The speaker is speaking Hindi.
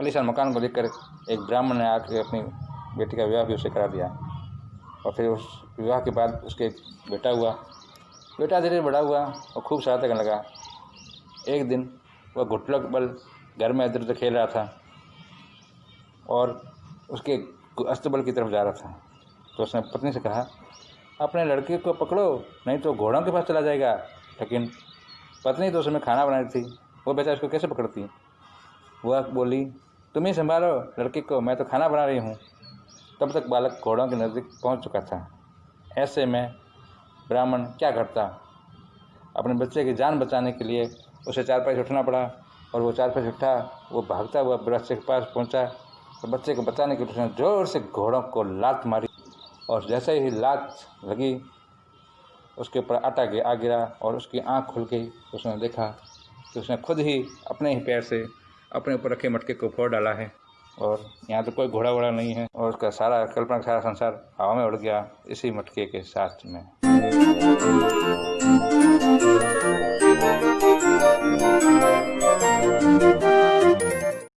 आलीशान मकान को देखकर एक ब्राह्मण ने आकर अपनी बेटी का विवाह भी उसे करा दिया। और फिर उस विवाह के बाद उसके बेटा हुआ। बेटा धीरे बड़ा हुआ और खूब सहायता करने लगा। एक दिन वह घुटलक बल घर में इधर उधर खेल रहा था और उसके अस्तबल की तरफ़ जा रहा था। तो उसने पत्नी से कहा, अपने लड़के को पकड़ो, नहीं तो घोड़ों के पास चला जाएगा। लेकिन पत्नी तो उसमें खाना बना रही थी। वो बेचारा उसको कैसे पकड़ती? वह बोली तुम ही संभालो, लड़की को मैं तो खाना बना रही हूँ। तब तक बालक घोड़ों के नज़दीक पहुँच चुका था। ऐसे में ब्राह्मण क्या करता? अपने बच्चे की जान बचाने के लिए उसे चार पाई उठना पड़ा और वो चार पाई उठा, वो भागता हुआ बच्चे के पास पहुँचा तो बच्चे को बचाने के लिए उसने ज़ोर से घोड़ों को लात मारी और जैसे ही लात लगी, उसके ऊपर आटा आ गिरा और उसकी आँख खुल गई। उसने देखा कि उसने खुद ही अपने ही पैर से अपने ऊपर रखे मटके को फोड़ डाला है। और यहाँ तो कोई घोड़ा वोड़ा नहीं है और उसका सारा कल्पना का सारा संसार हवा में उड़ गया इसी मटके के साथ में।